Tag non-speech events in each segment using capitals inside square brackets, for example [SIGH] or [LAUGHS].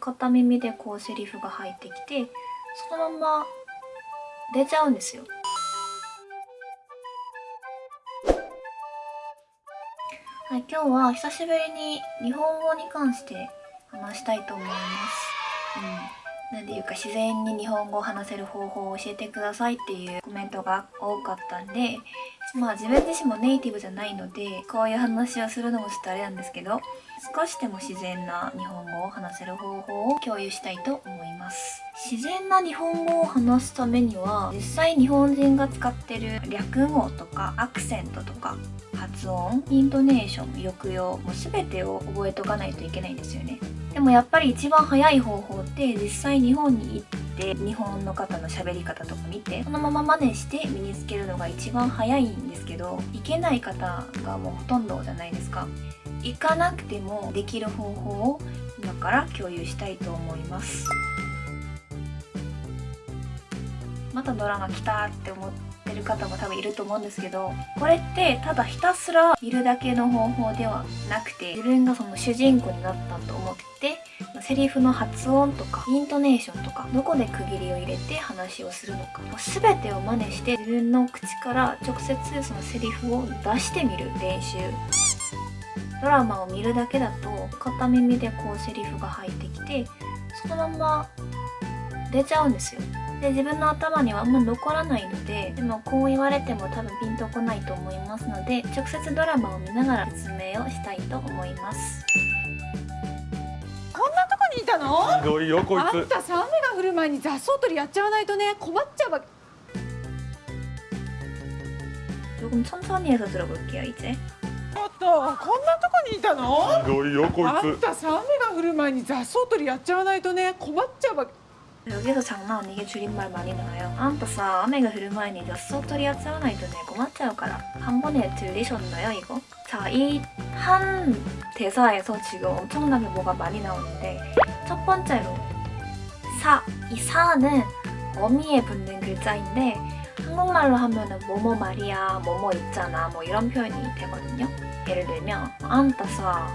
片耳でこうセリフが入ってきてそのまま出ちゃうんですよはい、今日は久しぶりに日本語に関して話したいと思います。うん。なんていうか自然に日本語を話せる方法を教えてくださいっていうコメントが多かったんで、まあ自分自身もネイティブじゃないので、こういう話をするのもちょっとあれなんですけど、少しでも自然な日本語を話せる方法を共有したいと思います。自然な日本語を話すためには、実際日本人が使ってる略語とかアクセントとか発音、イントネーション、抑揚、もう全てを覚えとかないといけないんですよね。でもやっぱり一番早い方法って実際日本に行って日本の方の喋り方とか見てそのまま真似して身につけるのが一番早いんですけど行けない方がもうほとんどじゃないですか。行かなくてもできる方法を今から共有したいと思います。またドラマ来たって思ってる方も多分いると思うんですけどこれってただひたすら見るだけの方法ではなくて自分がその主人公になったと思ってセリフの発音とかイントネーションとかどこで区切りを入れて話をするのか全てを真似して自分の口から直接そのセリフを出してみる練習。ドラマを見るだけだと片耳でこうセリフが入ってきてそのまま出ちゃうんですよ。で自分の頭にはあんま残らないのででもこう言われても多分ピンとこないと思いますので直接ドラマを見ながら説明をしたいと思いますこんなとこにいたのひどいよこいあんつたさ雨が降る前に雑草取りやっちゃわないとね困っちゃうわ 조금 천천히 해서 들어볼게요 이제 ちょっとこんなとこにいたのひどいよこあんいつたさ雨が降る前に雑草取りやっちゃわないとね困っちゃうわ 여기서 장난 아니게 줄임말 많이 나와요. 안타싸 아메가 흐르마이니 젖소토리 야짜나이도네. 고맙자요가라. 한 번에 들리셨나요 이거? 자 이 한 대사에서 지금 엄청나게 뭐가 많이 나오는데 첫 번째로 사, 이 사는 어미에 붙는 글자인데 한국말로 하면은 뭐뭐 말이야, 뭐뭐 있잖아 뭐 이런 표현이 되거든요. 예를 들면 안타싸,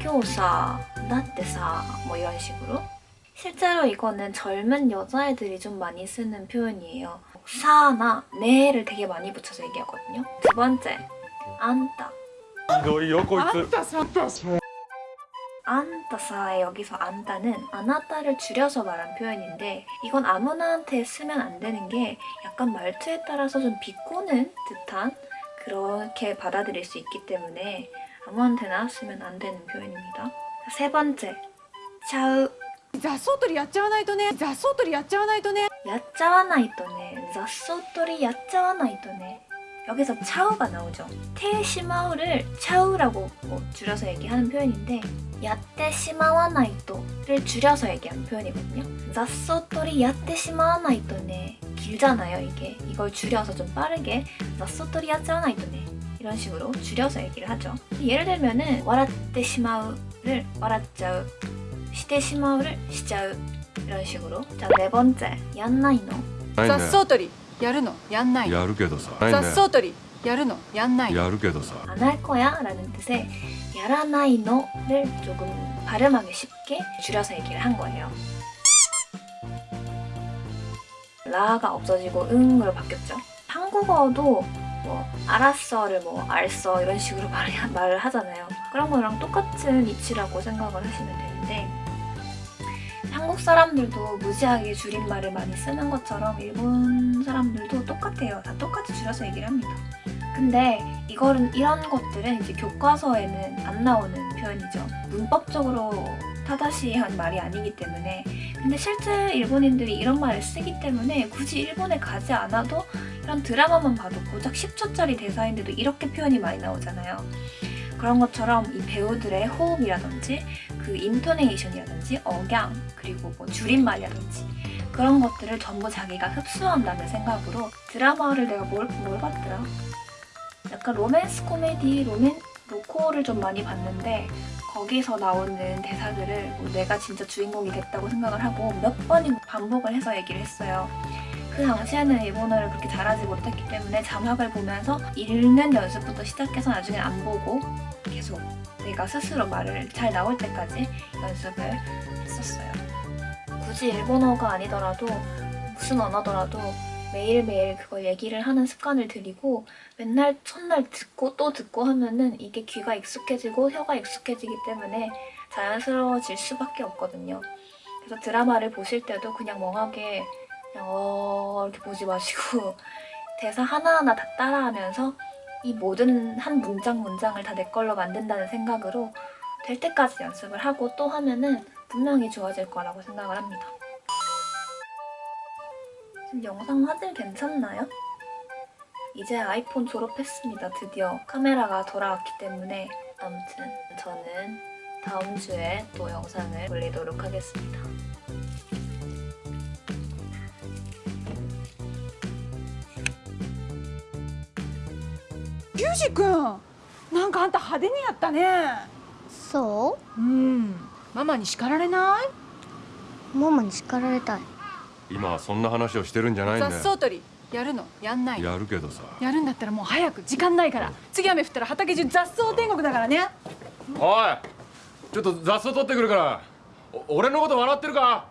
교사, 나때싸 뭐 이런 식으로 실제로 이거는 젊은 여자애들이 좀 많이 쓰는 표현이에요. 사나 네를 되게 많이 붙여서 얘기하거든요. 두 번째, 안다. 안따사의 여기서 안따는 안하다를 줄여서 말한 표현인데 이건 아무나한테 쓰면 안 되는 게 약간 말투에 따라서 좀 비꼬는 듯한 그렇게 받아들일 수 있기 때문에 아무한테나 쓰면 안 되는 표현입니다. 세 번째, 차우 雑草取りやっちゃわないとね雑草取りやっちゃわないとね 야짜와나이토네 자소토리 야짜와나이토네 여기서 차우가 나오죠 테시마우를 차우라고 뭐 줄여서 얘기하는 표현인데 야테시마와나이토를 줄여서 얘기하는 표현이거든요 자소토리 야테시마와나이토네 길잖아요 이게 이걸 줄여서 좀 빠르게 자소토리 야짜와나이토네 이런 식으로 줄여서 얘기를 하죠 예를 들면은 와라테시마우를 와라짜우 시테시마우를 시짜우 이런 식으로 자 네 번째 얀나이노 ない雑草取りやるのやんないのやるけどさ雑草取りやるのやんないのやるけどさ 안 할 거야 라는 뜻의 야라나이노를 조금 발음하기 쉽게 줄여서 얘기를 한 거예요 라가 없어지고 응으로 바뀌었죠 한국어도 뭐 알았어를 뭐 알써 이런 식으로 말, [LAUGHS] 말을 하잖아요 그런 거랑 똑같은 이치라고 생각을 하시면 되는데 한국 사람들도 무지하게 줄임말을 많이 쓰는 것처럼 일본 사람들도 똑같아요. 다 똑같이 줄여서 얘기를 합니다. 근데 이거는 이런 것들은 이제 교과서에는 안 나오는 표현이죠. 문법적으로 타다시한 말이 아니기 때문에 근데 실제 일본인들이 이런 말을 쓰기 때문에 굳이 일본에 가지 않아도 이런 드라마만 봐도 고작 10초짜리 대사인데도 이렇게 표현이 많이 나오잖아요. 그런 것처럼 이 배우들의 호흡이라든지 그 intonation이라든지 억양 그리고 뭐 줄임말이라든지 그런 것들을 전부 자기가 흡수한다는 생각으로 드라마를 내가 뭘, 뭘 봤더라? 약간 로맨스 코미디, 로맨, 로코를 좀 많이 봤는데 거기서 나오는 대사들을 뭐 내가 진짜 주인공이 됐다고 생각을 하고 몇 번이고 반복을 해서 얘기를 했어요. 그 당시에는 일본어를 그렇게 잘하지 못했기 때문에 자막을 보면서 읽는 연습부터 시작해서 나중에 안 보고 계속 내가 스스로 말을 잘 나올 때까지 연습을 했었어요. 굳이 일본어가 아니더라도 무슨 언어더라도 매일매일 그걸 얘기를 하는 습관을 들이고 맨날 첫날 듣고 또 듣고 하면은 이게 귀가 익숙해지고 혀가 익숙해지기 때문에 자연스러워질 수밖에 없거든요. 그래서 드라마를 보실 때도 그냥 멍하게 어 이렇게 보지 마시고 [LAUGHS] 대사 하나하나 다 따라하면서 이 모든 한 문장 문장을 다 내 걸로 만든다는 생각으로 될 때까지 연습을 하고 또 하면은 분명히 좋아질 거라고 생각을 합니다. 지금 영상 화질 괜찮나요? 이제 아이폰 졸업했습니다. 드디어 카메라가 돌아왔기 때문에 아무튼 저는 다음 주에 또 영상을 올리도록 하겠습니다. ユージ君なんかあんた派手にやったね。そう？ん。ママに叱られない？うママに叱られたい。今はそんな話をしてるんじゃないんだよ。雑草取りやるのやんないの。やるけどさ。やるんだったらもう早く時間ないから。次雨降ったら畑中雑草天国だからね。おいちょっと雑草取ってくるから。お俺のこと笑ってるか？